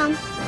嗯